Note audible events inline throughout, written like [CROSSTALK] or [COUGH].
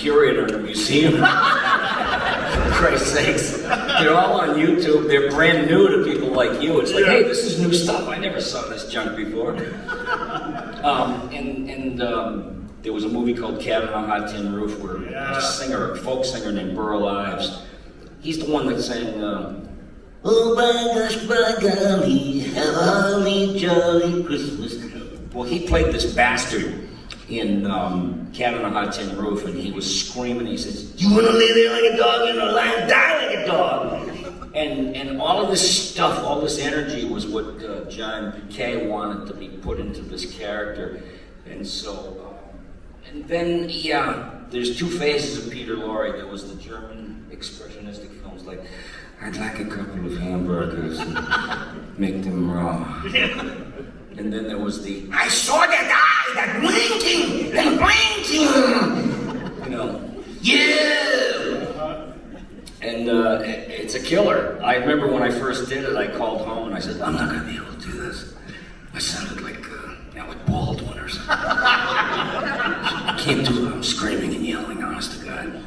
curator in a museum. [LAUGHS] For Christ's sakes. They're all on YouTube. They're brand new to people like you. It's like, hey, this is new stuff. I never saw this junk before. Um, and and um, there was a movie called Cat on a Hot Tin Roof where Yeah. a singer, a folk singer named Burl Ives, he's the one that sang, um, Oh my gosh, by golly, have a holly jolly Christmas. Well, he played this bastard in um, Cat on a Hot Tin Roof, and he was screaming. He says, "You want to lay there like a dog? You want to lie and die like a dog?" And and all of this stuff, all this energy, was what uh, John Piquet wanted to be put into this character, and so. Um, and then, yeah, there's two phases of Peter Lorre. There was the German expressionistic films like, I'd like a couple of hamburgers and make them raw. [LAUGHS] And then there was the, I saw that eye, that blinking, that blinking. You know, yeah. And uh, it- it's a killer. I remember when I first did it, I called home and I said, I'm not going to be able to do this. I sounded like, uh, like Baldwin or something. I can't do it. I'm screaming and yelling, honest to God.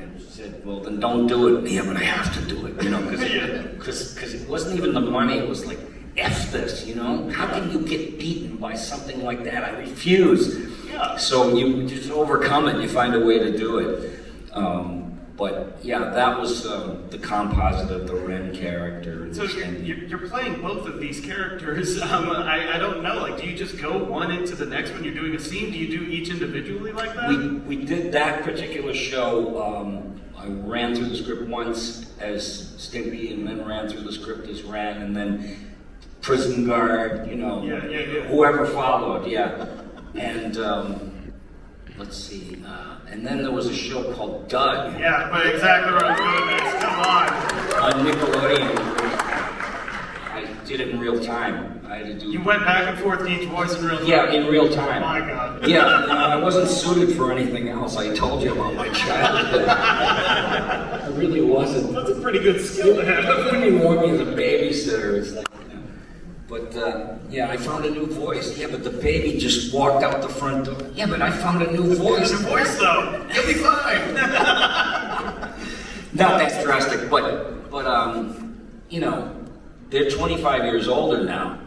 And she said, well, then don't do it. Yeah, but I have to do it, you know, because [LAUGHS] it wasn't even the money. It was like, F this, you know? How can you get beaten by something like that? I refuse. Yeah. So you just overcome it. You find a way to do it. Um, but yeah, that was um, the composite of the Ren character. So you're, you're, you're playing both of these characters. [LAUGHS] Um, I, I don't know. Like, do you just go one into the next when you're doing a scene? Do you do each individually like that? We, we did that particular show. Um, I ran through the script once as Stimpy, and then ran through the script as Ren, and then Prison Guard. You know, Yeah, yeah, yeah. whoever followed, yeah. And um, let's see. Uh, and then there was a show called Doug yeah, but exactly where I'm going next. Come on. on Nickelodeon. I did it in real time. I had to do. You went back and forth to each voice in real time. Yeah, in real time. Oh My God. Yeah, I wasn't suited for anything else. I told you about my childhood. I really wasn't. That's a pretty good skill to have. wouldn't even want me as a babysitter. It's like, you. But uh, yeah, I found a new voice. Yeah, but the baby just walked out the front door. Yeah, but I found a new [LAUGHS] voice. Your voice, though. You'll be fine. [LAUGHS] Not that drastic, but but um, you know, they're 25 years older now,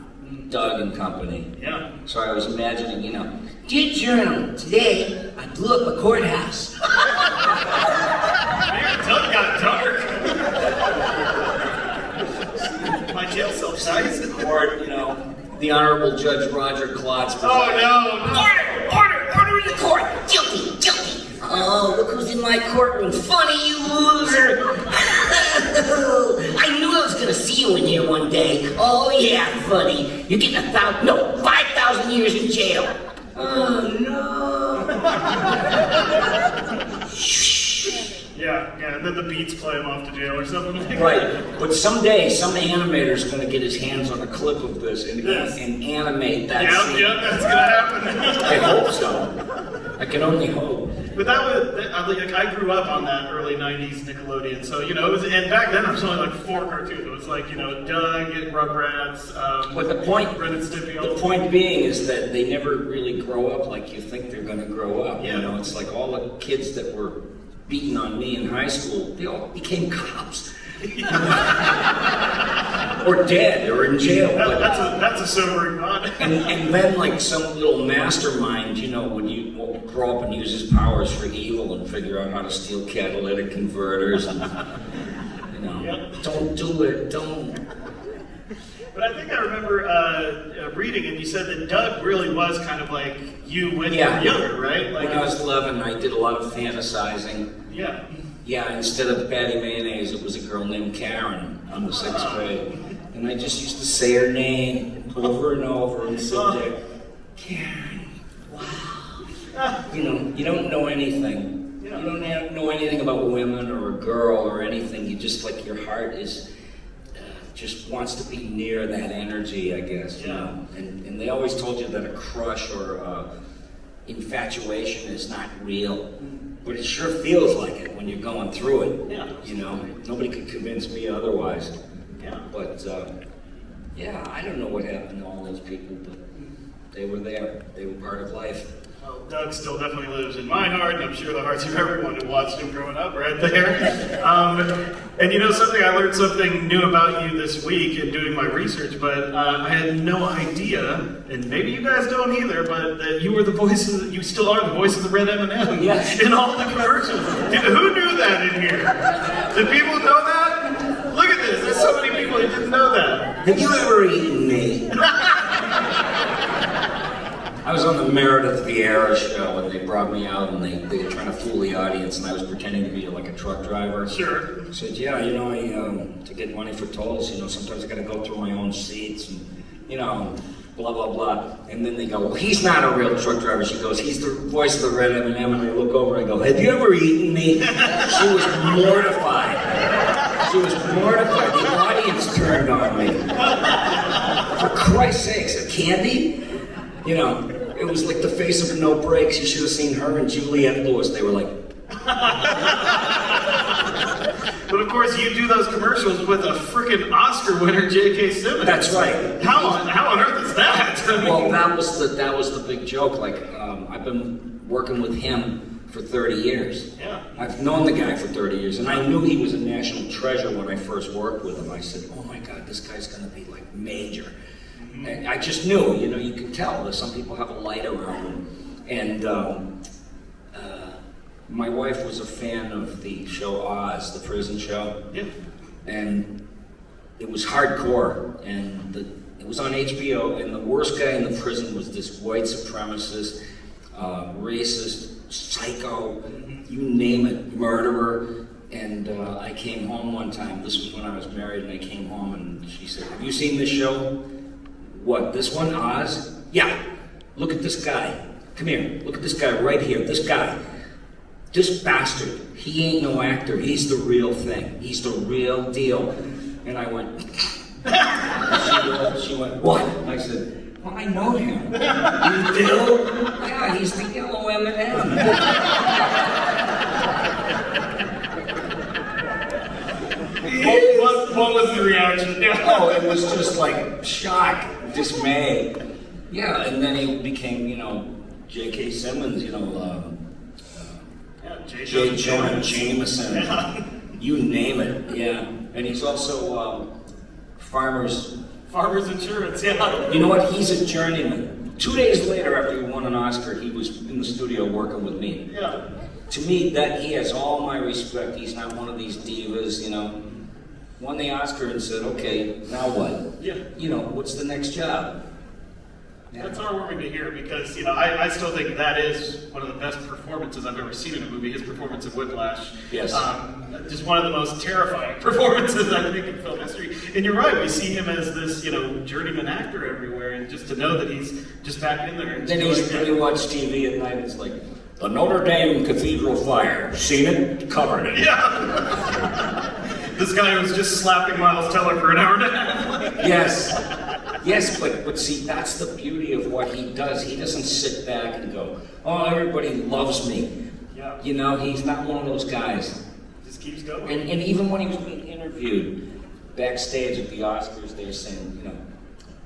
Doug and company. yeah. So I was imagining, you know, dear journal, today I blew up a courthouse. [LAUGHS] Man, Doug got dark. My jail cell size. Or you know, the Honorable Judge Roger Klotz. Oh no, no. Order! Order! Order in the court! Guilty! Guilty! Oh, look who's in my courtroom. Funny, you loser! [LAUGHS] I knew I was gonna see you in here one day. Oh, yeah, funny. You're getting a thousand, no, 5,000 years in jail. Oh, no. [LAUGHS] Yeah, and then the beats play him off to jail or something like that. Right, but someday some animator is going to get his hands on a clip of this and, Yes. and animate that Yeah, scene. yeah, that's gonna happen. I hope so. I can only hope. But that was—I like, I grew up on that early '90s Nickelodeon, so you know, it was, and back then there was only like four cartoons. It was like you know, Doug, and Rugrats, um, But the point, Ren and Stimpy. the point being is that they never really grow up like you think they're going to grow up. Yeah. You know, it's like all the kids that were beating on me in high school, they all became cops. [LAUGHS] or dead, or in jail. That- that's a that's a sobering thought. And, and then like some little mastermind, you know, would you will grow up and use his powers for evil and figure out how to steal catalytic converters and you know, Yep. don't do it, don't. But I think I remember uh, uh, reading, and you said that Doug really was kind of like you when Yeah. you were younger, right? Like, When I was 11, I did a lot of fantasizing. yeah, Yeah, instead of Patty Mayonnaise, it was a girl named Karen in the sixth grade. And I just used to say her name over and over and sit there, Karen, wow. You know, you don't know anything. You don't know anything about women or a girl or anything. You just, like, your heart is, just wants to be near that energy, I guess, you Yeah. know. And, and they always told you that a crush or uh, infatuation is not real. But it sure feels like it when you're going through it. Yeah. You know, nobody could convince me otherwise. yeah. But uh, yeah, I don't know what happened to all those people, but they were there. They were part of life. Doug still definitely lives in my heart, and I'm sure the hearts of everyone who watched him growing up right there. Um, and you know something, I learned something new about you this week in doing my research, but uh, I had no idea, and maybe you guys don't either, but that you were the voice of, the, you still are the voice of the red M&M Yes. in all the commercials. Who knew that in here? Did people know that? Look at this, there's so many people who didn't know that. Have you ever eaten me? [LAUGHS] I was on the Meredith Vieira show, and they brought me out, and they, they were trying to fool the audience, and I was pretending to be like a truck driver. Sure. I said, yeah, you know, I, um, to get money for tolls, you know, sometimes I gotta go through my own seats, and, you know, blah, blah, blah. And then they go, well, he's not a real truck driver. She goes, he's the voice of the red M&M, and I look over, and I go, have you ever eaten me? She was mortified. She was mortified. The audience turned on me. For Christ's sakes, a candy? You know, it was like the face of no brakes. You should have seen her and Juliette Lewis. They were like, [LAUGHS] But of course, you do those commercials with a freaking Oscar winner, J.K. Simmons. That's right. How on how on earth is that? [LAUGHS] I mean, well, that was the that was the big joke. Like, um, I've been working with him for 30 years. Yeah. I've known the guy for 30 years, and I knew he was a national treasure when I first worked with him. I said, "Oh my God, this guy's going to be like major." And I just knew, you know, you can tell that some people have a light around them. And um, uh, my wife was a fan of the show Oz, the prison show. yeah. and it was hardcore and the, it was on HBO and the worst guy in the prison was this white supremacist, uh, racist, psycho, you name it, murderer. And uh, I came home one time. This was when I was married, and I came home and she said, "Have you seen this show? What? This one, Oz? Yeah. Look at this guy. Come here. Look at this guy right here. This guy." This bastard, he ain't no actor. He's the real thing. He's the real deal. And I went, [LAUGHS] she, she went, what? I said, well, I know him. You do? Yeah, he's the yellow M&M. What, what, what was the reaction? Oh, it was just like shock, dismay. Yeah, and then he became, you know, J.K. Simmons, you know, um, Yeah, J. J. Jonah Jameson. Jameson, you name it, yeah. And he's also um, Farmer's Farmers Insurance, yeah. You know what? He's a journeyman. Two days later, after he won an Oscar, he was in the studio working with me. Yeah. To me, that he has all my respect. He's not one of these divas, you know. Won the Oscar and said, "Okay, now what? Yeah. You know, what's the next job?" Yeah. That's heartwarming to hear because, you know, I, I still think that is one of the best performances I've ever seen in a movie, his performance of Whiplash. Yes. Um, just one of the most terrifying [LAUGHS] performances, I think, in film history. And you're right, we see him as this, you know, journeyman actor everywhere, and just to know that he's just back in there. And Then he's it. then you watch TV at night. It's like the Notre Dame Cathedral fire. Seen it? Covered it. Yeah. [LAUGHS] this guy was just slapping Miles Teller for an hour and a half. Yes. Yes, but but see, that's the beauty of what he does. He doesn't sit back and go, "Oh, everybody loves me." Yeah. You know, he's not one of those guys. Just keeps going. And, and even when he was being interviewed backstage at the Oscars, they were saying, you know,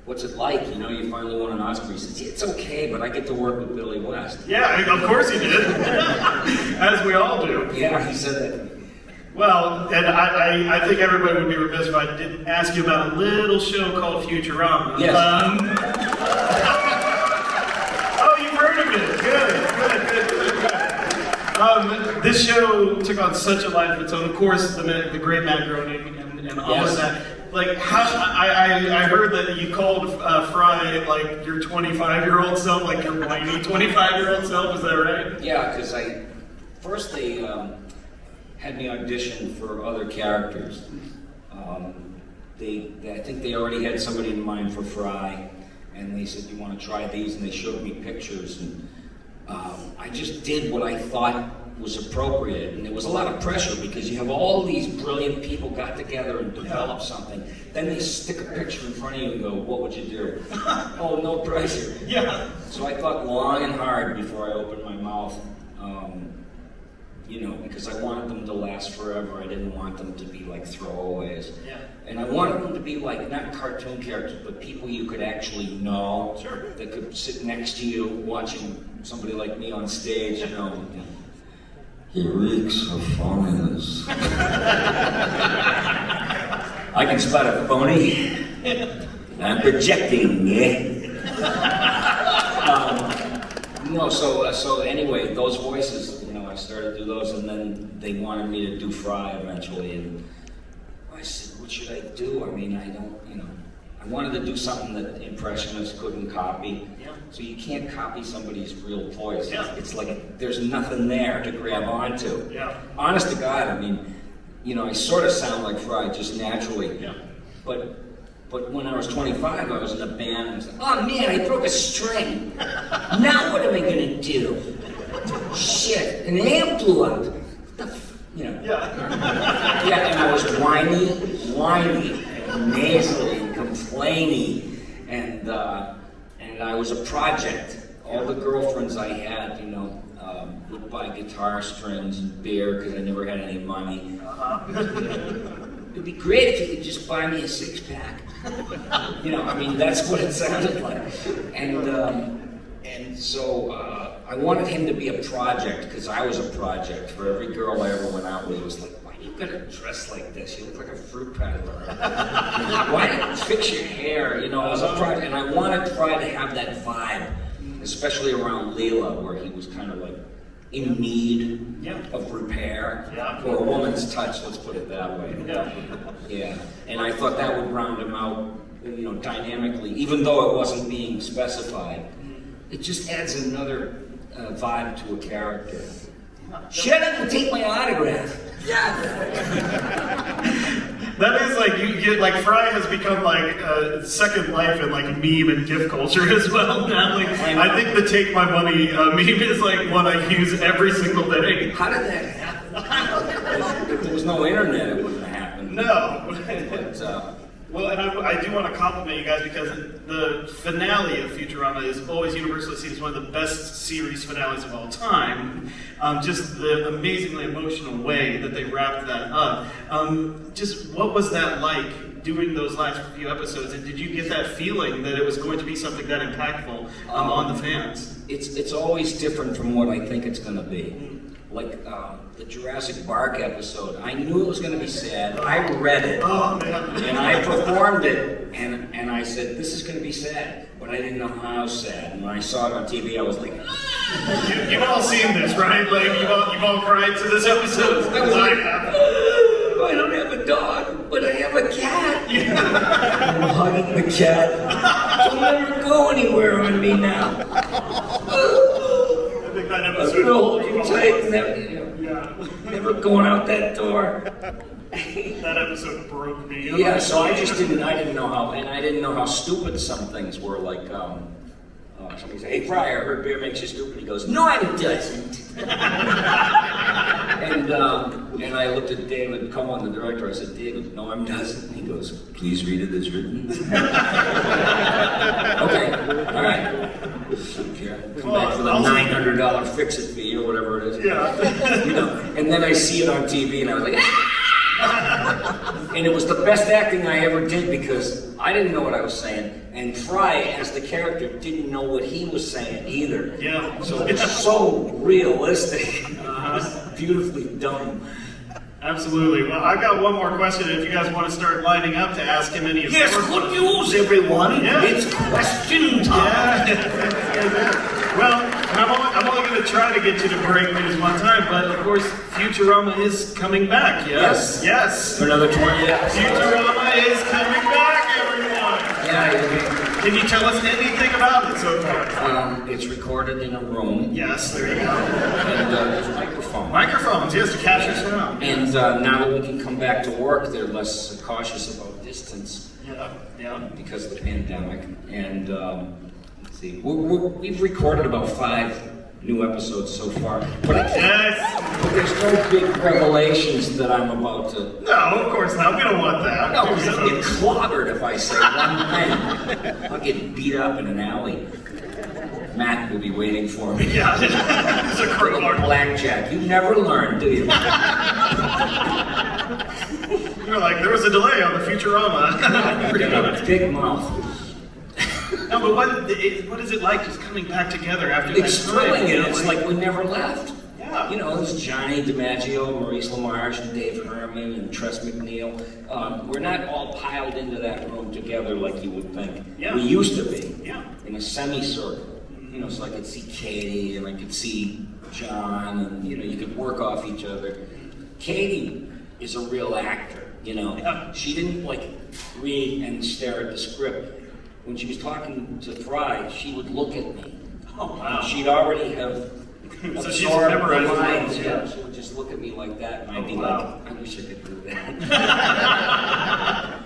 what's it like? You know, you finally won an Oscar. He says, it's okay, but I get to work with Billy West. Yeah, of course he did. [LAUGHS] As we all do. Yeah, he said that. Well, and I, I, I think everybody would be remiss if I didn't ask you about a little show called Futurama. Yes. Um, oh, you've heard of it. Good, good, good. Um, this show took on such a life of its own. Of course, the, the great Matt Groening and, and all Yes. of that. Like, how, I, I, I heard that you called uh, Fry like your 25 year old self, like your whiny 25 year old self. Is that right? Yeah, because I, first they um, had me audition for other characters. Um, they, they, I think they already had somebody in mind for Fry, and they said, "You want to try these?" And they showed me pictures, and um, I just did what I thought was appropriate. And there was a lot of pressure because you have all these brilliant people got together and develop something. Then they stick a picture in front of you and go, "What would you do?" [LAUGHS] oh, no pressure. Yeah. So I thought long and hard before I opened my mouth, um, you know, because I wanted them to last forever. I didn't want them to be like throwaways. Yeah. And I wanted them to be like not cartoon characters, but people you could actually know Sure. that could sit next to you watching somebody like me on stage, you know. He reeks of phoniness. I can spot a phony. I'm projecting, yeah. um, no, so uh, so anyway, those voices, you know, I started to do those, and then they wanted me to do Fry eventually, and I said, what should I do? I mean, I don't, you know, I wanted to do something that impressionists couldn't copy. Yeah. So you can't copy somebody's real voice. Yeah. It's like there's nothing there to grab onto. Yeah. Honest to God, I mean, you know, I sort of sound like Fry just naturally. Yeah. But but when I was 25, I was in a band and I was like, oh man, I broke a string. now what am I gonna do? Shit, an amp blew up. What the? You know. Yeah. [LAUGHS] Yeah, and I was whiny, whiny, and nasally, and complainy, and uh, and I was a project. All the girlfriends I had, you know, um, would buy guitar strings and beer because I never had any money. It'd be great if you could just buy me a six pack. You know, I mean, that's what it sounded like. And um, and so uh, I wanted him to be a project because I was a project for every girl I ever went out with. It was like, why do you gotta dress like this? You look like a fruit peddler. [LAUGHS] why you fix your hair? You know, it was a project, and I wanted to try to have that vibe, especially around Leela, where he was kind of like in need Yeah. of repair Yeah. or a woman's touch. Let's put it that way. Yeah. Yeah, and I thought that would round him out, you know, dynamically, even though it wasn't being specified. Mm. It just adds another uh, vibe to a character. Shut up and take my autograph. Yeah. [LAUGHS] That is like you get like Fry has become like a second life in like meme and gift culture [LAUGHS] as well. Now, like I think the take my money uh, meme is like one I use every single day. How did that happen? [LAUGHS] if there was no internet, it wouldn't have happened. No. But, uh, Well, and I, I do want to compliment you guys because the finale of Futurama is always universally seen as one of the best series finales of all time. Um, just the amazingly emotional way that they wrapped that up. Um, just what was that like doing those last few episodes? And did you get that feeling that it was going to be something that impactful um, on the fans? it's it's always different from what I think it's going to be. Like um, the Jurassic Park episode, I knew it was going to be sad. I read it. Oh. And I performed it, and, and I said, this is going to be sad, but I didn't know how sad. And when I saw it on TV, I was like, You, you've all seen this, right? Like you've all, you've all cried to this episode. I was like, "Oh, I don't have a dog, but I have a cat. [LAUGHS] I'm hugging the cat. [LAUGHS] Don't let her go anywhere on me now. I think that I'm episode. gonna hold you tight, never, Yeah. never going out that door. That episode broke me. Yeah, so I just didn't, I didn't know how, and I didn't know how stupid some things were, like, um, uh, somebody said, hey, Pryor, I heard beer makes you stupid. He goes, no, it doesn't. [LAUGHS] and, um, and I looked at David Cohen, the director, I said, David, no, it doesn't. He goes, please read it as written. [LAUGHS] okay, all right. Come back for the nine hundred dollar fix it fee or whatever it is. Yeah. You know, and then I see it on TV and I was like, ah! And it was the best acting I ever did because I didn't know what I was saying, and Fry, as the character, didn't know what he was saying either. Yeah. So it's so realistic. Uh-huh. It's beautifully done. Absolutely. Well, I've got one more question. If you guys want to start lining up to ask him any of Yes, good news, everyone. Yeah. It's question time. Yeah. [LAUGHS] well, and I'm only, I'm only going to try to get you to break news one time, but of course, Futurama is coming back. Yes. Yes. For another 20 episodes. Futurama is coming back, everyone. Yeah, Can you tell us anything about it so far? um, it's recorded in a room, Yes, there you go. and uh, there's a microphone. Microphones, yes, to capture sound. And uh, now that we can come back to work, they're less cautious about distance Yeah, yeah. because of the pandemic. And um, let's see, we're, we're, we've recorded about five new episodes so far, but, I can't, Yes. but there's no big revelations that I'm about to. No, of course not. We don't want that. No, because I'll get clobbered if I say one thing. I'll get beat up in an alley. Matt will be waiting for me. Yeah, [LAUGHS] it's a crowbar. Blackjack. You never learn, do you? [LAUGHS] You're like, there was a delay on the Futurama. You got a big mouth. No, but what, it, what is it like just coming back together after It's that time? thrilling, it's like we never left. Yeah. You know, it's Johnny DiMaggio, Maurice LaMarche, and Dave Herman, and Tress MacNeille. Um, we're not all piled into that room together like you would think. Yeah. We used to be. Yeah. In a semicircle. You know, so I could see Katie, and I could see John, and, you know, you could work off each other. Katie is a real actor, you know. Yeah. She didn't, like, read and stare at the script. When she was talking to Fry, she would look at me. Oh, wow. She'd already have [LAUGHS] So she's memorized the lines, yeah. She would just look at me like that, and I'd Oh, be wow. like, I wish I could do that.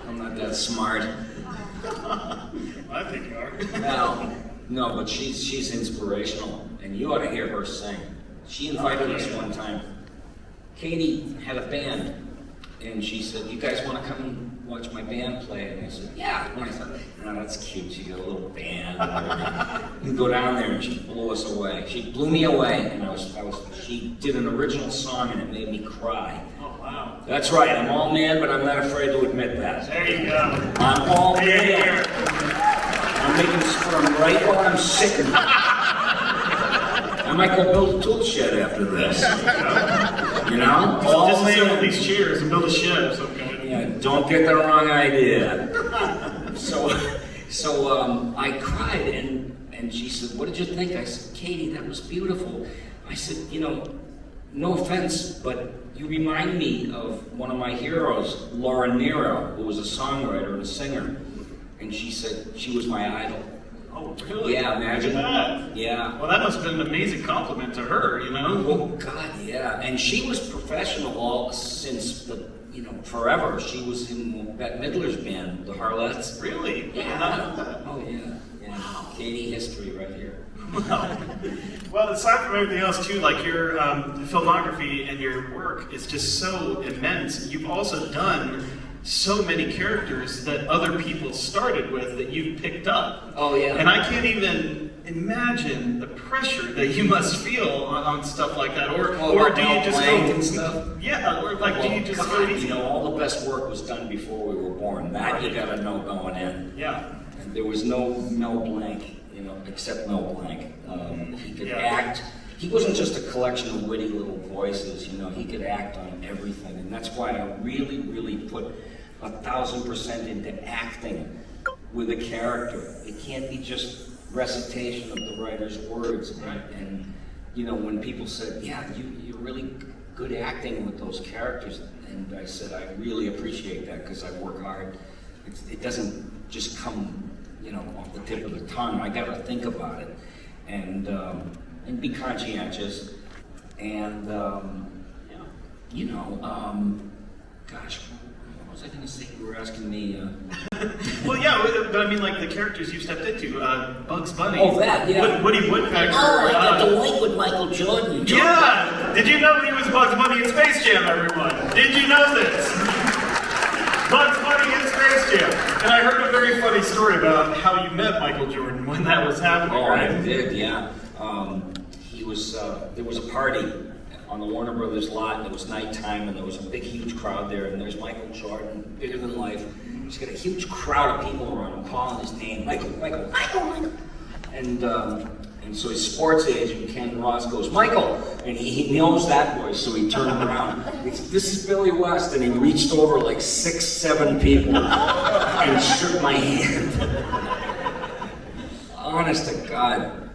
[LAUGHS] I'm not that smart. [LAUGHS] I think you are. No, no, but she's she's inspirational, and you ought to hear her sing. She invited us one time. Katie had a band, and she said, "You guys want to come watch my band play?" And I said, "Yeah." And I thought, "No, that's cute. She got a little band." [LAUGHS] You go down there, and she blew us away. She blew me away, and I was, I was. She did an original song, and it made me cry. Oh, wow. That's right. I'm all man, but I'm not afraid to admit that. There you go. I'm all man. I'm making sperm right while I'm sitting. I might go build a tool shed after this. You know? All Just man. these chairs and build a shed of some kind. Yeah, don't get the wrong idea. So, so um, I cried, and and she said, "What did you think?" I said, "Katie, that was beautiful." I said, "You know, no offense, but you remind me of one of my heroes, Laura Nyro, who was a songwriter and a singer." And she said she was my idol. Oh, really? Yeah, imagine. That. Yeah. Well, that must have been an amazing compliment to her, you know? Oh God, yeah. And she was professional all since the you know forever. She was in Bette Midler's band, the Harlettes. Really? Yeah. Oh yeah. Yeah. Katie history right here. Well, aside from everything else, too, like your um, filmography and your work is just so immense. You've also done so many characters that other people started with that you've picked up. Oh, yeah. And I can't even imagine the pressure that you must feel on, on stuff like that. Or, Oh, or do you just go and [LAUGHS] stuff? Yeah, or like do Well, you just God, go easy? You know, all the best work was done before we were born. That you gotta know going in. Yeah. And there was no Mel Blanc, you know, except Mel Blanc. Um, he could Yeah. act. He wasn't just a collection of witty little voices, you know, he could act on everything. And that's why I really, really put a thousand percent into acting with a character. It can't be just recitation of the writer's words. And, and you know, when people said, yeah, you, you're really good acting with those characters, and I said, I really appreciate that because I work hard. It's, it doesn't just come, you know, off the tip of the tongue. I got to think about it and um, and be conscientious. And um, you know, um, gosh, what was I going to say? You were asking me. Uh, but- but I mean, like the characters you stepped into, uh, Bugs Bunny. Oh, that, yeah. Wood- Woody Woodpecker. Oh, I got uh, to link with Michael Jordan. too. Yeah! Did you know he was Bugs Bunny in Space Jam, everyone? Did you know this? Bugs Bunny in Space Jam. And I heard a very funny story about how you met Michael Jordan when that was happening, Oh, I did, yeah. Um, he was, uh, there was a party on the Warner Brothers lot, and it was nighttime, and there was a big, huge crowd there, and there's Michael Jordan, bigger than life. He's got a huge crowd of people around him calling his name, Michael, Michael, Michael, Michael. And, um, and so his sports agent, Ken Ross, goes, Michael! And he, he knows that voice, so he turned around. This is Billy West, and he reached over like six, seven people [LAUGHS] and shook my hand. [LAUGHS] Honest to God,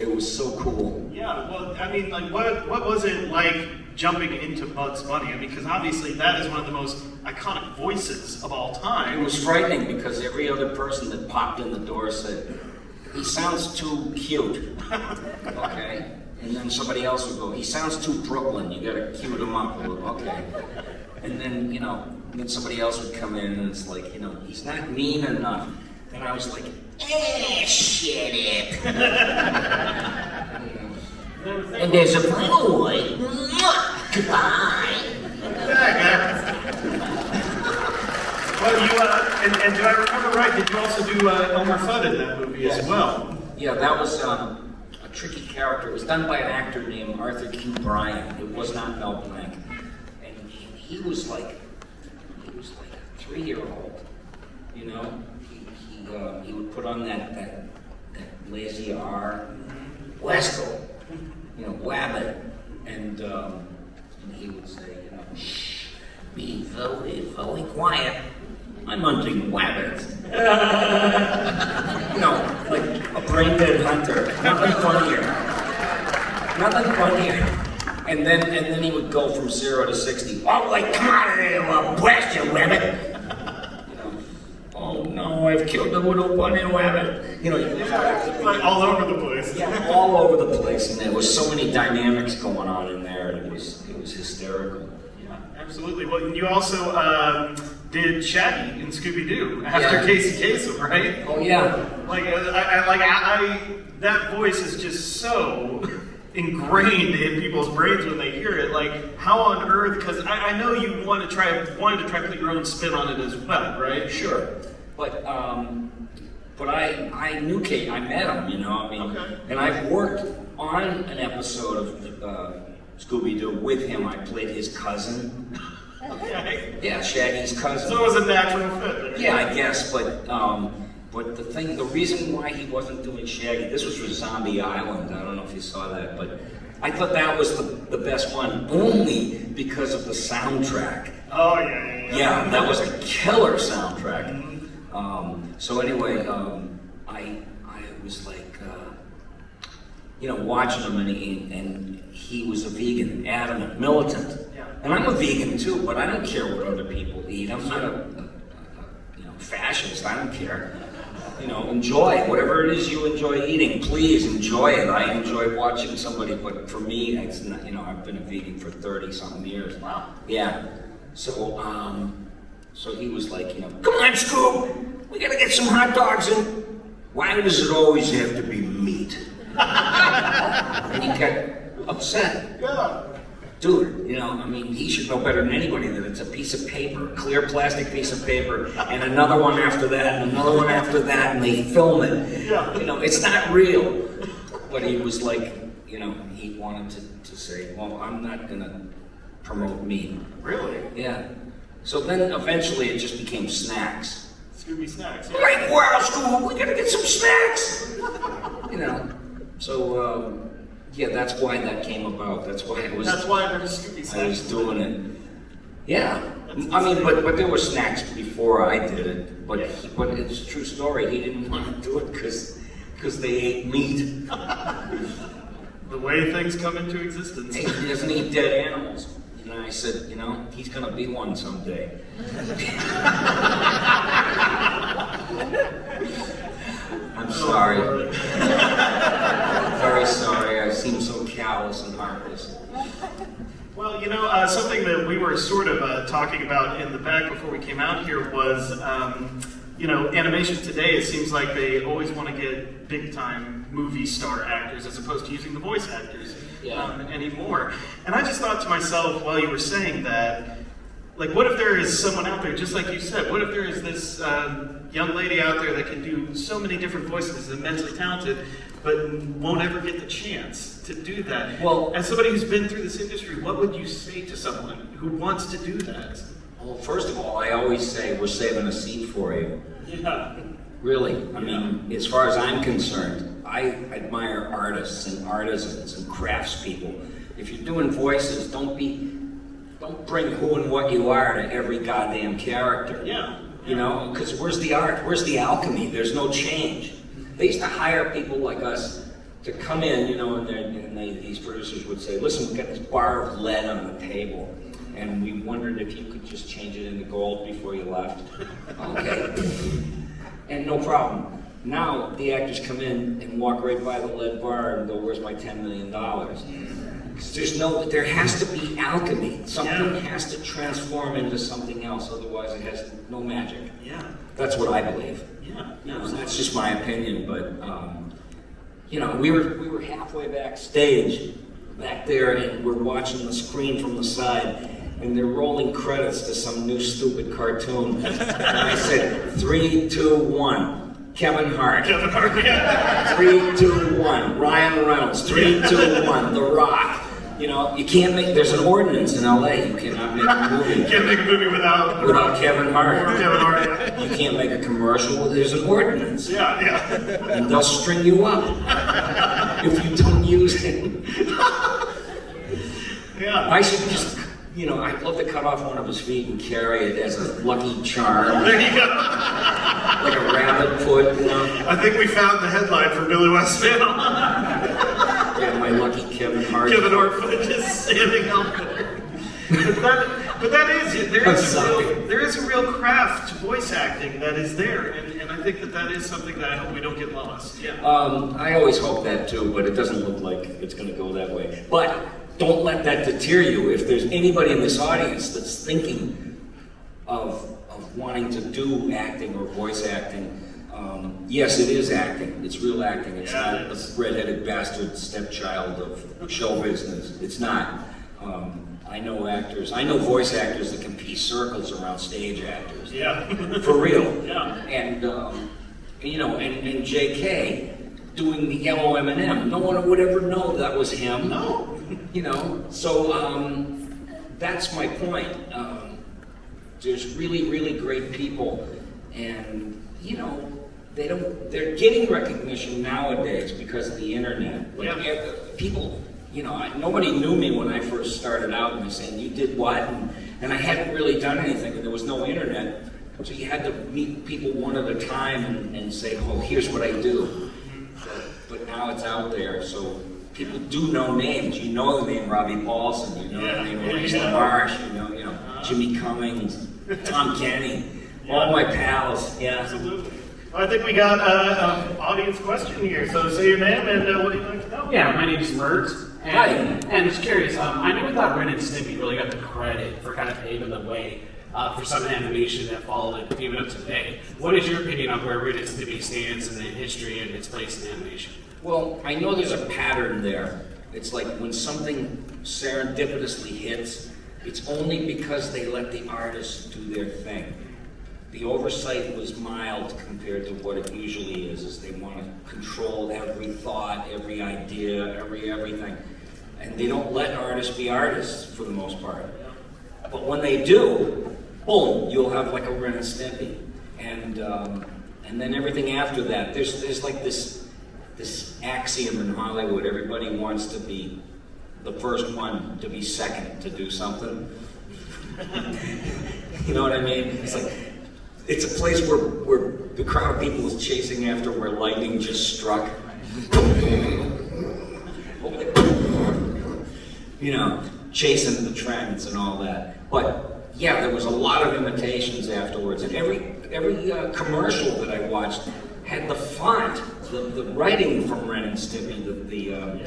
it was so cool. Yeah, well, I mean, like, what what was it like jumping into Bugs Bunny? I mean, because obviously that is one of the most iconic voices of all time. It was frightening because every other person that popped in the door said, he sounds too cute. [LAUGHS] Okay? And then somebody else would go, he sounds too Brooklyn, you gotta cue him up a little, okay. And then, you know, then somebody else would come in and it's like, you know, he's not mean enough. Then I was like, eh, shut it. [LAUGHS] And there's a final one. Goodbye. Well, you uh, and, and do I remember right? Did you also do uh, Elmer Fudd in that movie as well? Yeah, that was um, a tricky character. It was done by an actor named Arthur Q. Bryan. It was not Mel Blanc, and he, he was like, he was like a three-year-old. You know, he he, uh, he would put on that that that Lazy R, Wesco, you know, Wabbit, and, um, and he would say, you know, shh, be very, very quiet. I'm hunting wabbits. [LAUGHS] know, like a brain dead hunter. Nothing funnier. Nothing funnier. And then and then he would go from zero to sixty. Oh, like come out of blast you, wabbit. You know, oh no, I've killed the little bunny wabbit. You know, Like all over the place. yeah, all over the place, and there was so many dynamics going on in there. It was it was hysterical. Yeah, absolutely. Well, and you also um, did Shaggy in Scooby Doo after Yeah. Casey Kasem, right? Oh yeah, Like, uh, I, I like I, I, that voice is just so [LAUGHS] ingrained in people's brains when they hear it. Like, how on earth? Because I, I know you want to try wanted to try to put your own spin on it as well, right? sure, but um, but I I knew Kate. I met him. You know, I mean, Okay. and I've worked on an episode of uh, Scooby Doo with him. I played his cousin. Okay. Yeah, Shaggy's cousin. So it was a natural fit. Yeah, I guess, but um, but the thing, the reason why he wasn't doing Shaggy, this was for Zombie Island. I don't know if you saw that, but I thought that was the, the best one only because of the soundtrack. Oh yeah, yeah, yeah. Yeah, that was a killer soundtrack. Um, so anyway, um, I I was like, uh, you know, watching him, and he, and he was a vegan, adamant, militant. Yeah. And I'm a vegan too, but I don't care what other people eat. I'm not a, a, a you know fascist. I don't care. You know, enjoy whatever it is you enjoy eating. Please enjoy it. I enjoy watching somebody, but for me, it's not. You know, I've been a vegan for thirty something years. Wow. Yeah. So, um, so he was like, you know, come on, Scoob, we gotta get some hot dogs and why does it always have to be meat? and [LAUGHS] he got upset. Yeah. Dude, you know, I mean, he should know better than anybody that it's a piece of paper, a clear plastic piece of paper, and another one after that, and another one after that, and they film it. Yeah. You know, it's not real. But he was like, you know, he wanted to, to say, well, I'm not gonna promote meat. Really? Yeah. So then eventually it just became snacks. Scooby snacks. Like, wow, Scoob, we gotta get some snacks. You know. So um, yeah, that's why that came about. That's why I was That's why there's Scooby I was doing it. Yeah. I mean, but but there were snacks before I did it. But he, but it's a true story. He didn't want to do it because because they ate meat. [LAUGHS] The way things come into existence. He doesn't eat dead animals. And I said, you know, he's gonna be one someday. I'm sorry. Very sorry. I seem so callous and heartless. Well, you know, uh, something that we were sort of uh, talking about in the back before we came out here was, um, you know, animation today, it seems like they always want to get big time movie star actors as opposed to using the voice actors Yeah. um, anymore. And I just thought to myself while you were saying that, like, what if there is someone out there, just like you said, what if there is this um, young lady out there that can do so many different voices, is immensely talented, but won't ever get the chance to do that? Well- as somebody who's been through this industry, what would you say to someone who wants to do that? Well, first of all, I always say we're saving a seat for you. Yeah. Really, I mean, as far as I'm concerned, I admire artists and artisans and craftspeople. If you're doing voices, don't be, don't bring who and what you are to every goddamn character. Yeah. You know, because where's the art? Where's the alchemy? There's no change. They used to hire people like us to come in, you know, and, and they, these producers would say, listen, we've got this bar of lead on the table, and we wondered if you could just change it into gold before you left. [LAUGHS] Okay. And no problem. Now, the actors come in and walk right by the lead bar and go, where's my $10 million? 'Cause there's no, there has to be alchemy. Something Yeah. has to transform into something else, otherwise it has no magic. Yeah. That's what I believe. Yeah. You know, that's just my opinion, but, um, you know, we were, we were halfway backstage, back there, and we're watching the screen from the side, and they're rolling credits to some new stupid cartoon. And I said, three, two, one, Kevin Hart. Kevin Hart. Yeah. Three, two, one, Ryan Reynolds. Three, two, one, The Rock. You know, you can't make, there's an ordinance in LA, you cannot make a [LAUGHS] movie you Can't make a movie without without Kevin Hart. Kevin Hart. Yeah, You can't make a commercial, there's an ordinance. yeah. yeah. And they'll string you up if you don't use it. [LAUGHS] yeah. I should just, you know, I'd love to cut off one of his feet and carry it as a lucky charm, There you go. like a rabbit foot, you know. I think we found the headline for Billy Westman. Yeah, my lucky Kevin Hart. Kevin Hart foot just standing out there. But that, but that is there is a real, there is a real craft to voice acting that is there, and, and I think that that is something that I hope we don't get lost. Yeah. Um, I always hope that too, but it doesn't look like it's gonna go that way. But don't let that deter you. If there's anybody in this audience that's thinking of, of wanting to do acting or voice acting, um, yes, it is acting. It's real acting. It's Yeah, not it is. the redheaded bastard stepchild of show business. It's not. Um, I know actors, I know voice actors that can piece circles around stage actors. Yeah. [LAUGHS] For real. Yeah. And, um, you know, and, and J.K. doing the yellow M&M. No one would ever know that was him. No. You know, so um, that's my point. Um, there's really, really great people, and you know, they don't. They're getting recognition nowadays because of the internet. Like, Yeah. people, you know, I, nobody knew me when I first started out, and they saying, "You did what?" And, and I hadn't really done anything, and there was no internet, so you had to meet people one at a time and, and say, "Oh, here's what I do." But, but now it's out there, so people do know names. You know the name Robbie Paulsen, you know Yeah, the name yeah, Maurice yeah. LaMarche, you know, you know Jimmy Cummings, Tom [LAUGHS] Kenny, all my pals. Yeah. Absolutely. Well, I think we got uh, an audience question here. So say your name and uh, what do you like to know? Yeah, my name's Mert. And, Hi. And just curious, um, I know thought Ren and Stimpy really got the credit for kind of paving the way uh, for some animation that followed it even up to today. What is your opinion on where Ren and Stimpy stands in the history and its place in animation? Well, I know there's a pattern there. It's like when something serendipitously hits, it's only because they let the artists do their thing. The oversight was mild compared to what it usually is, is they want to control every thought, every idea, every everything. And they don't let artists be artists for the most part. But when they do, boom, you'll have like a Ren and Stimpy. And, um, and then everything after that, there's, there's like this, this axiom in Hollywood, everybody wants to be the first one to be second to do something. [LAUGHS] you know what I mean? It's like, it's a place where, where the crowd of people is chasing after where lightning just struck. you know, chasing the trends and all that. But yeah, there was a lot of imitations afterwards, and every every uh, commercial that I watched had the font, the, the writing from Ren and Stimpy, the, the um,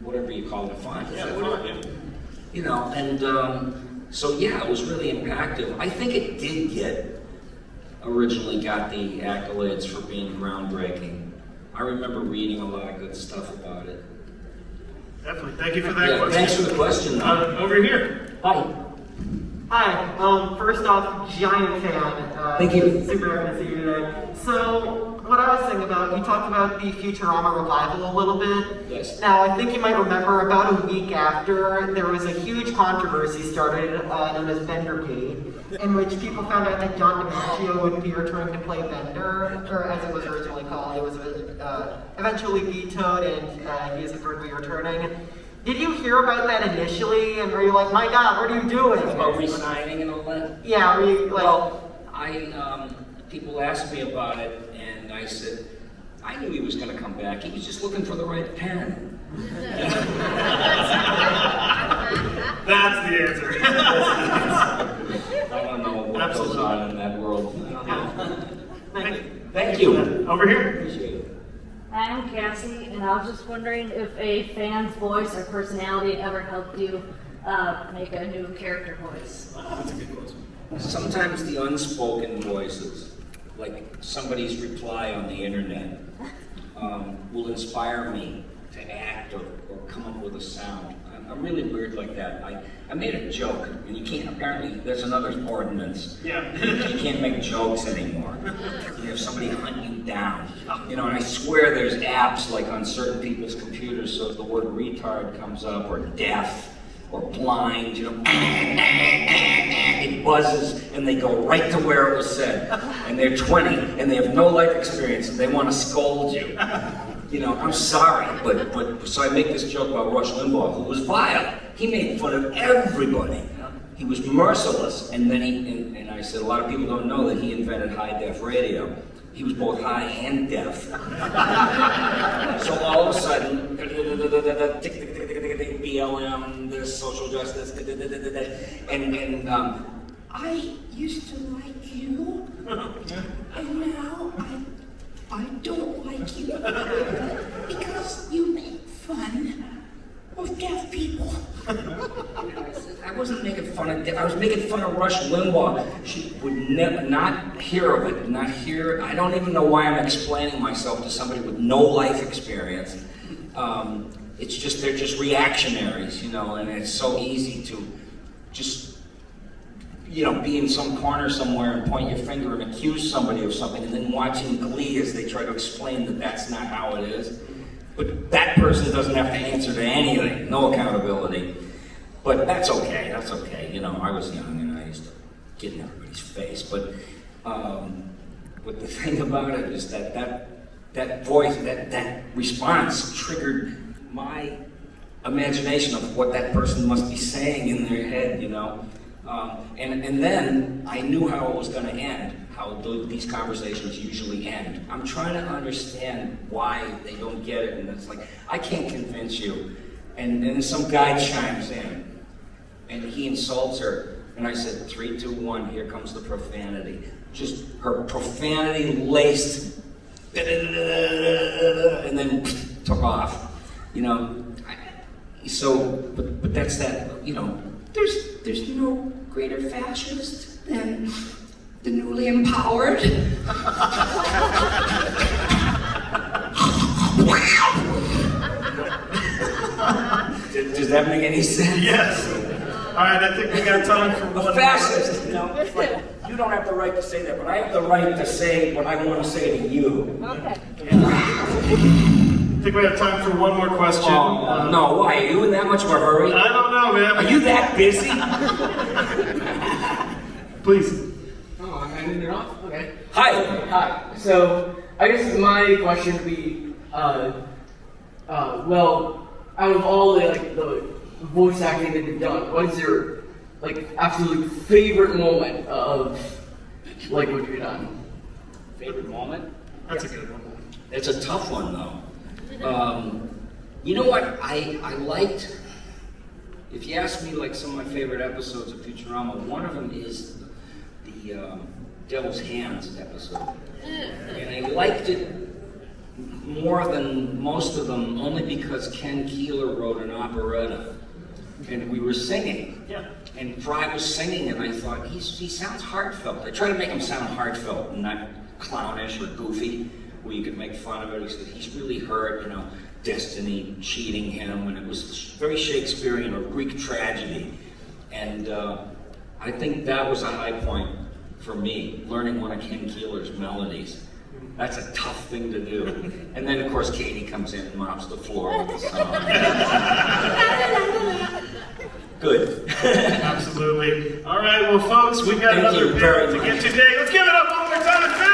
whatever you call the font. Yeah, font, it- You know, and um, so yeah, it was really impactful. I think it did get originally got the accolades for being groundbreaking. I remember reading a lot of good stuff about it. Definitely. Thank you for that Yeah, question. thanks for the question. Uh, over here. Hi. Hi. Um, first off, giant fan. Uh, Thank you. Super happy to see you today. So, what I was thinking about, you talked about the Futurama revival a little bit. Yes. Now, I think you might remember about a week after, there was a huge controversy started uh, known as Bendergate, in which people found out that John DiMaggio would be returning to play Bender, or as it was originally called, it was uh, eventually vetoed, and uh, he is going to be returning. Did you hear about that initially, and were you like, my God, what are you doing? About resigning and all that? Yeah, were you like, Well, I, um, people asked me about it, and I said, I knew he was gonna come back, he was just looking for the right pen. [LAUGHS] That's the answer. I don't know what goes on in that world. I thank you. Thank you. over here. I'm Cassie, and I was just wondering if a fan's voice or personality ever helped you uh, make a new character voice. Sometimes the unspoken voices, like somebody's reply on the internet, um, will inspire me to act or, or come up with a sound. I'm, I'm really weird like that. I, I made a joke, and you can't, apparently, there's another ordinance. Yeah. [LAUGHS] You can't make jokes anymore. You have somebody hunt you down. You know, and I swear there's apps like on certain people's computers, so if the word retard comes up, or deaf, or blind, you know, [LAUGHS] it buzzes, and they go right to where it was said. And they're 20, and they have no life experience, and they want to scold you. You know, I'm sorry, but, but, so I make this joke about Rush Limbaugh, who was vile. He made fun of everybody. He was merciless, and then he, and, and I said, a lot of people don't know that he invented high def radio. He was both high and deaf. [LAUGHS] so all of a sudden, BLM, this social justice, and, and um, I used to like you, [LAUGHS] and now I, I don't like you [LAUGHS] because you make fun of deaf people. [LAUGHS] I wasn't making fun of. deaf. I was making fun of Rush Limbaugh. She would never not hear of it. Not hear. I don't even know why I'm explaining myself to somebody with no life experience. Um, it's just they're just reactionaries, you know, and it's so easy to just you know be in some corner somewhere and point your finger and accuse somebody of something, and then watching Glee as they try to explain that that's not how it is. But that person doesn't have to answer to anything. No accountability. But that's okay. That's okay. You know, I was young and I used to get in everybody's face. But um, but the [LAUGHS] thing about it is that that that voice, that that response, triggered my imagination of what that person must be saying in their head. You know, um, and and then I knew how it was going to end. How th- these conversations usually end. I'm trying to understand why they don't get it, and it's like I can't convince you. And then some guy chimes in, and he insults her. And I said, three, two, one, here comes the profanity. Just her profanity laced, and then took off. You know, so, but, but that's that, you know, There's, there's no greater fascist than the newly empowered. does does that make any sense? Yes. All right, I think we got time for one. A fascist, you know, like, you don't have the right to say that, but I have the right to say what I want to say to you. Okay. [LAUGHS] I think we have time for one more question. Oh, Uh, no, why? Are you in that much of a hurry? I don't know, man. Are you that busy? [LAUGHS] Please. Oh, I'm ending it off? Okay. Hi. Hi. So, I guess my question would be, uh, uh, well, out of all the, like, the voice acting that you've done, what is your, like, absolute favorite moment of, like, what you've done? Favorite moment? That's a good one. It's a tough one, though. Um, you know what? I, I liked, if you ask me, like some of my favorite episodes of Futurama, one of them is the um, Devil's Hands episode. And I liked it more than most of them only because Ken Keeler wrote an operetta. And we were singing. Yeah. And Fry was singing, and I thought, he's, he sounds heartfelt. I try to make him sound heartfelt and not clownish or goofy, where you could make fun of it. He said, he's really hurt, you know, destiny cheating him, and it was very Shakespearean or Greek tragedy. And uh, I think that was a high point for me, learning one of Ken Keeler's melodies. That's a tough thing to do. [LAUGHS] And then, of course, Katey comes in and mops the floor with the song. [LAUGHS] Good. Absolutely. All right, well, folks, we've got Thank another you very bit to much. get today. Let's give it up one more time.